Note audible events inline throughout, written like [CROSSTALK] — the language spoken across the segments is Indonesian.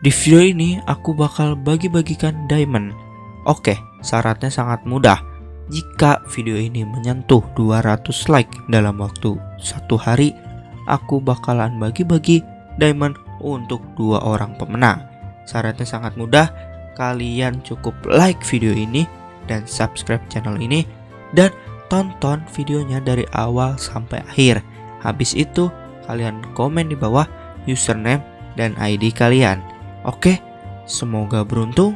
Di video ini aku bakal bagi-bagikan diamond. Oke, syaratnya sangat mudah. Jika video ini menyentuh 200 like dalam waktu satu hari, aku bakalan bagi-bagi diamond untuk dua orang pemenang. Syaratnya sangat mudah, kalian cukup like video ini dan subscribe channel ini dan tonton videonya dari awal sampai akhir. Habis itu, kalian komen di bawah username dan ID kalian. Oke, semoga beruntung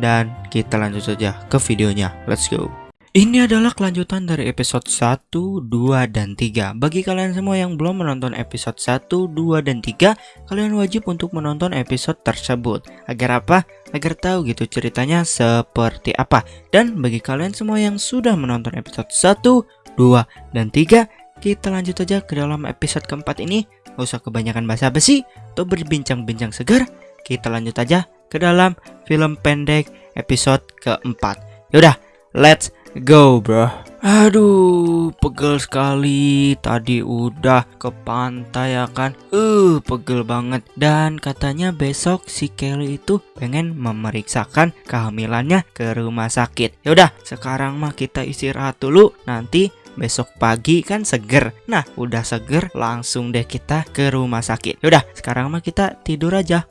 dan kita lanjut saja ke videonya. Let's go. Ini adalah kelanjutan dari episode 1, 2, dan 3 Bagi kalian semua yang belum menonton episode 1, 2, dan 3 Kalian wajib untuk menonton episode tersebut Agar apa? Agar tahu gitu ceritanya seperti apa Dan bagi kalian semua yang sudah menonton episode 1, 2, dan 3 Kita lanjut aja ke dalam episode keempat ini Gak usah kebanyakan bahasa besi Atau berbincang-bincang segar Kita lanjut aja ke dalam film pendek episode keempat. Yaudah, let's Go bro. Aduh pegel sekali. Tadi udah ke pantai ya kan? Uh pegel banget. Dan katanya besok si Kelly itu pengen memeriksakan kehamilannya ke rumah sakit. Yaudah sekarang mah kita istirahat dulu. Nanti besok pagi kan seger. Nah udah seger langsung deh kita ke rumah sakit. Yaudah sekarang mah kita tidur aja.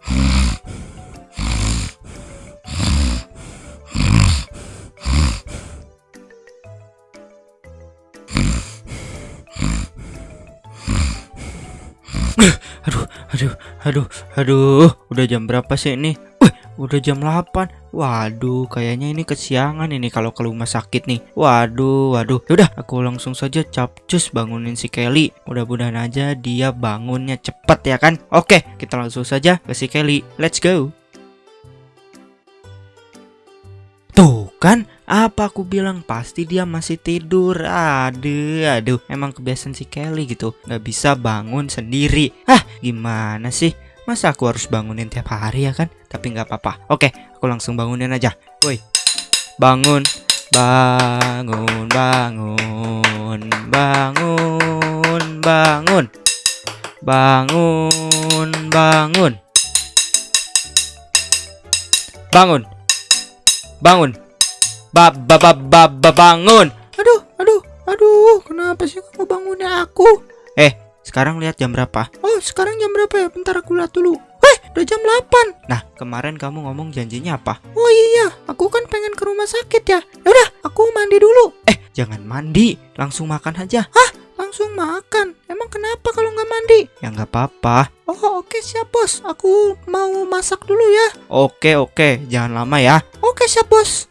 Aduh, aduh, aduh, aduh, udah jam berapa sih ini? Wih, udah jam 8 Waduh, kayaknya ini kesiangan ini kalau ke rumah sakit nih. Waduh, waduh. Yaudah, aku langsung saja capcus bangunin si Kelly. Mudah-mudahan aja dia bangunnya cepet ya kan? Oke, kita langsung saja ke si Kelly. Let's go. Tuh kan, apa aku bilang pasti dia masih tidur. Aduh, aduh. Emang kebiasaan si Kelly gitu. Gak bisa bangun sendiri. Ah, gimana sih Masa aku harus bangunin tiap hari ya kan? Tapi nggak apa-apa. Oke, aku langsung bangunin aja. Woi, bangun. Bangun, bangun Bangun, bangun. Bangun, bangun. Bangun. Bangun. Ba ba ba ba, ba bangun. Aduh, aduh, aduh, kenapa sih kamu bangunnya aku? Eh, sekarang lihat jam berapa? Oh, sekarang jam berapa ya? Bentar aku lihat dulu. Weh, udah jam 8. Nah, kemarin kamu ngomong janjinya apa? Oh iya, aku kan pengen ke rumah sakit ya. Udah, aku mandi dulu. Eh, jangan mandi, langsung makan aja. Hah? Langsung makan? Emang kenapa kalau nggak mandi? Ya nggak apa-apa. Oh, oke siap bos. Aku mau masak dulu ya. Oke, oke. Jangan lama ya. Oke siap bos.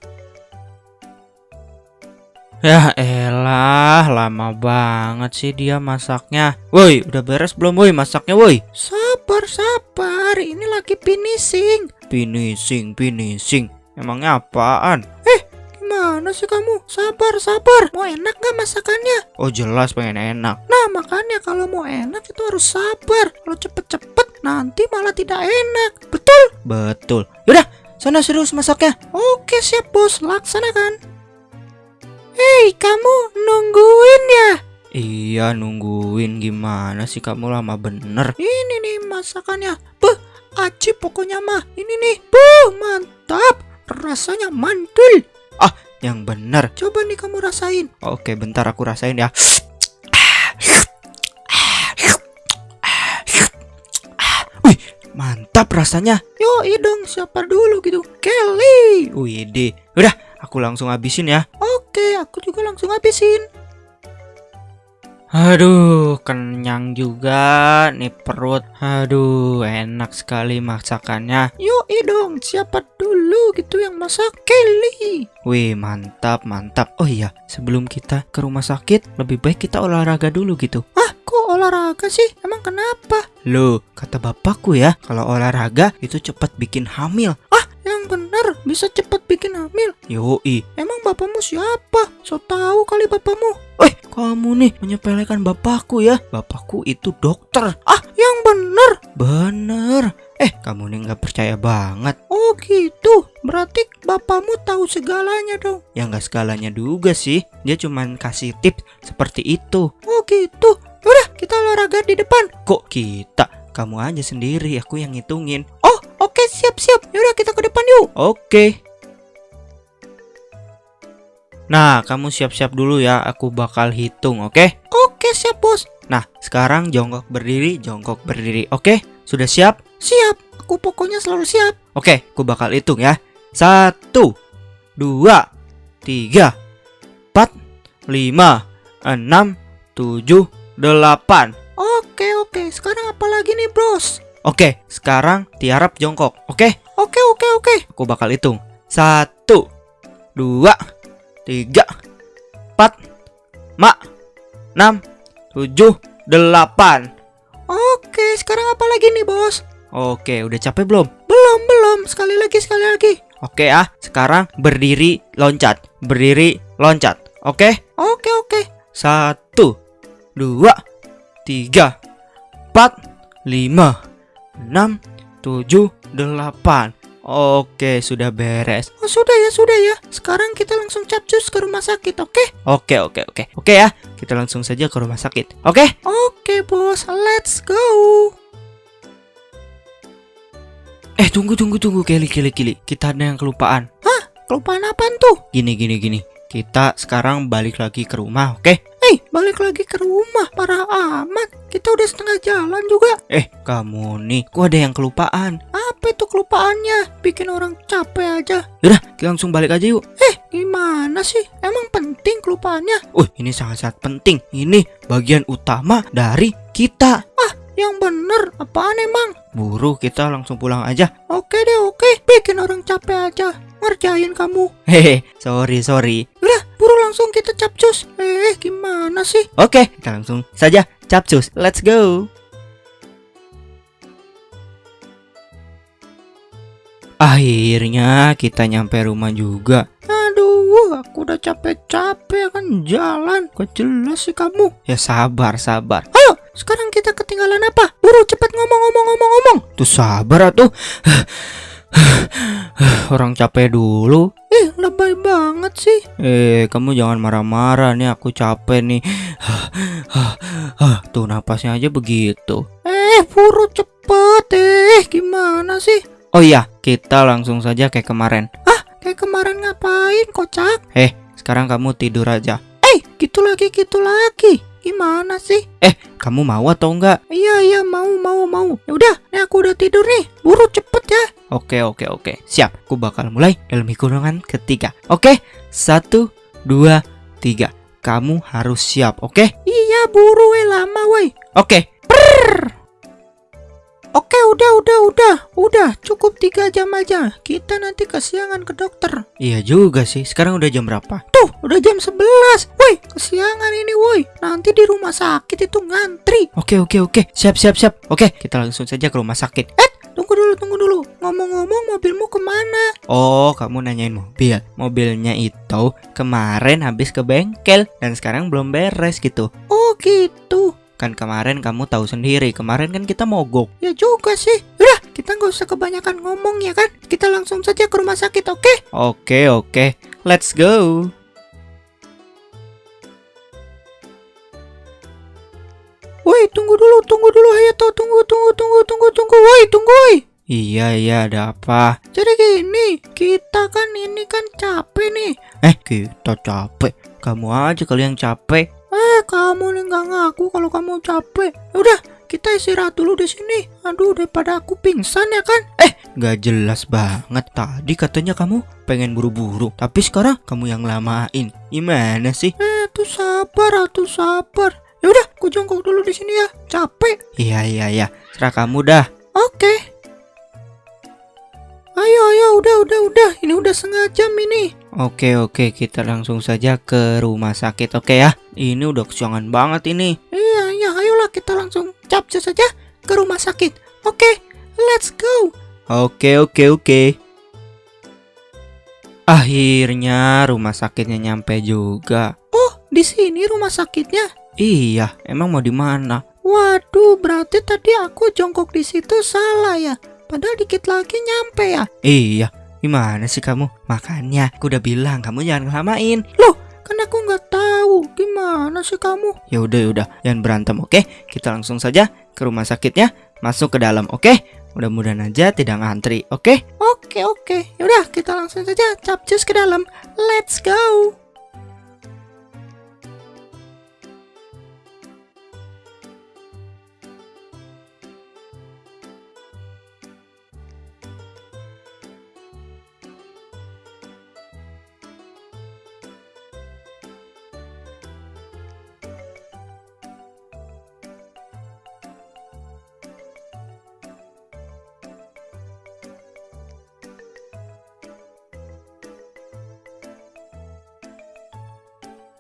Ya elah, lama banget sih dia masaknya. Woi, udah beres belum woi masaknya woi? Sabar, sabar. Ini lagi finishing. Finishing, finishing. Emangnya apaan? Eh, gimana sih kamu? Sabar, sabar. Mau enak gak masakannya? Oh jelas pengen enak. Nah makanya kalau mau enak itu harus sabar. Kalau cepet-cepet nanti malah tidak enak. Betul? Betul. Yaudah, sana serius masaknya. Oke siap bos, laksanakan. Hei, kamu nungguin ya? Iya, nungguin gimana sih kamu lama bener? Ini nih masakannya. Beh, aci pokoknya mah. Ini nih. Buh, mantap. Rasanya mantul. Ah, yang bener. Coba nih kamu rasain. Oke, bentar aku rasain ya. Wih, mantap rasanya. Yo, dong, siapa dulu gitu? Kelly. Wih, deh. Udah, aku langsung habisin ya. Oke, aku juga langsung habisin. Aduh, kenyang juga nih perut. Aduh, enak sekali masakannya. Yuk, dong, siapa dulu gitu yang masak? Kelly. Wih, mantap, mantap. Oh iya, sebelum kita ke rumah sakit, lebih baik kita olahraga dulu gitu. Ah, kok olahraga sih? Emang kenapa? Loh, kata bapakku ya, kalau olahraga itu cepat bikin hamil. Bener bisa cepat bikin hamil. Yoi. Emang bapakmu siapa? So tahu kali bapakmu. Eh, kamu nih menyepelekan bapakku ya. Bapakku itu dokter. Ah, yang bener. Bener. Eh, kamu nih nggak percaya banget. Oh gitu. Berarti bapakmu tahu segalanya dong. Ya nggak segalanya juga sih. Dia cuman kasih tips seperti itu. Oh gitu. Udah, kita olahraga di depan. Kok kita? Kamu aja sendiri, aku yang ngitungin. Oke, siap-siap. Yaudah kita ke depan yuk. Oke. Nah, kamu siap-siap dulu ya. Aku bakal hitung, oke? Oke, siap, Bos. Nah, sekarang jongkok berdiri, jongkok berdiri. Oke? Sudah siap? Siap. Aku pokoknya selalu siap. Oke, aku bakal hitung ya. Satu, dua, tiga, empat, lima, enam, tujuh, delapan. Oke, oke. Sekarang apa lagi nih, Bos? Oke, sekarang tiarap jongkok. Oke, Oke, oke, oke. aku bakal hitung. Satu, dua, tiga, empat, lima, enam, tujuh, delapan. Oke, sekarang apa lagi nih, Bos? Oke, udah capek belum? Belum, belum. Sekali lagi, sekali lagi. Oke ah, sekarang berdiri loncat, berdiri loncat. Oke, Oke, oke. satu, dua, tiga, empat, lima, enam, tujuh, delapan. Oke, sudah beres. Oh, sudah ya, sudah ya. Sekarang kita langsung capcus ke rumah sakit, oke? Oke, oke, oke, oke ya. Kita langsung saja ke rumah sakit. Oke? Oke, Bos. Let's go. Eh, tunggu, tunggu, tunggu, Kelly, Kelly, Kelly. Kita ada yang kelupaan. Kelupaan apaan tuh? Gini, gini, gini. Kita sekarang balik lagi ke rumah, oke? Eh, balik lagi ke rumah. Parah amat. Kita udah setengah jalan juga. Eh, kamu nih, kok ada yang kelupaan? Apa itu kelupaannya? Bikin orang capek aja. Yaudah, kita langsung balik aja yuk. Eh, gimana sih? Emang penting kelupaannya? Uh, ini sangat-sangat penting. Ini bagian utama dari kita. Yang bener, apaan emang? Buru, kita langsung pulang aja. Oke deh, oke. Bikin orang capek aja. Ngerjain kamu. Hehe, sorry, sorry. Udah, buru langsung kita capcus. Eh, gimana sih? Oke, kita langsung saja capcus. Let's go. Akhirnya kita nyampe rumah juga. Aduh, aku udah capek-capek kan jalan. Gak jelas sih kamu. Ya sabar, sabar. Kita ketinggalan apa? Buru cepat ngomong-ngomong-ngomong-ngomong. Tuh sabar atuh. [SIGHS] Orang capek dulu. Eh, lebay banget sih. Eh, kamu jangan marah-marah nih. Aku capek nih. [SIGHS] Tuh napasnya aja begitu. Eh, buru cepet. Eh, gimana sih? Oh iya, kita langsung saja kayak kemarin. Kayak kemarin ngapain, kocak? Eh, sekarang kamu tidur aja. Eh, gitu lagi, gitu lagi. Gimana sih? Eh, kamu mau atau enggak? Iya, iya, mau, mau, mau. Ya udah, nih aku udah tidur nih. Buru cepet ya. Oke, oke, oke. Siap, aku bakal mulai dalam hitungan ketiga. Oke, satu, dua, tiga. Kamu harus siap, oke? Iya, buru we lama woi. Oke, Oke, udah, udah, udah. Udah, cukup tiga jam aja. Kita nanti kesiangan ke dokter. iya juga sih. Sekarang udah jam berapa? Tuh, udah jam 11. Woi, kesiangan ini woi. Nanti di rumah sakit itu ngantri. Oke, oke, oke. Siap, siap, siap. Oke, kita langsung saja ke rumah sakit. Eh, tunggu dulu, tunggu dulu. Ngomong-ngomong, mobilmu ke mana? Oh, kamu nanyain mobil. Mobilnya itu kemarin habis ke bengkel dan sekarang belum beres gitu. Oh, gitu. Kan kemarin kamu tahu sendiri, kemarin kan kita mogok. Ya juga sih. Udah, kita nggak usah kebanyakan ngomong ya kan. Kita langsung saja ke rumah sakit, oke? Oke, oke. Let's go. Woi, tunggu dulu, tunggu dulu. Ayo tuh, tunggu, tunggu, tunggu, tunggu, tunggu. Woi, tunggu, woi. Iya, iya, ada apa? Jadi gini, kita kan ini kan capek nih. Eh, kita capek. Kamu aja kali yang capek. Eh, kamu nih nggak ngaku kalau kamu capek. Ya Udah, kita istirahat dulu di sini. Aduh, daripada aku pingsan ya kan? Gak jelas banget. Tadi katanya kamu pengen buru-buru, tapi sekarang kamu yang lamain. Gimana sih? Eh, tuh sabar, atuh sabar. Ya udah, aku jongkok dulu di sini ya. Capek. Iya, iya, iya. Serah kamu dah. Oke. Ayo, ayo, udah, udah, udah. Udah setengah jam ini. Oke, oke. Kita langsung saja ke rumah sakit, oke ya? Ini udah kesiangan banget ini. Iya, iya, ayolah kita langsung capcus saja ke rumah sakit. Oke, let's go. Oke, oke, oke. Akhirnya rumah sakitnya nyampe juga. Oh, di sini rumah sakitnya. Iya, emang mau di mana? Waduh, berarti tadi aku jongkok di situ salah ya. Padahal dikit lagi nyampe ya. Iya, gimana sih kamu? Makanya aku udah bilang kamu jangan ngelamain. Kan aku nggak tahu. Gimana sih kamu? Ya udah, ya udah, jangan berantem, oke? Kita langsung saja ke rumah sakitnya, masuk ke dalam, oke? Mudah-mudahan aja tidak ngantri, oke? Oke oke, yaudah kita langsung saja capcus ke dalam. Let's go.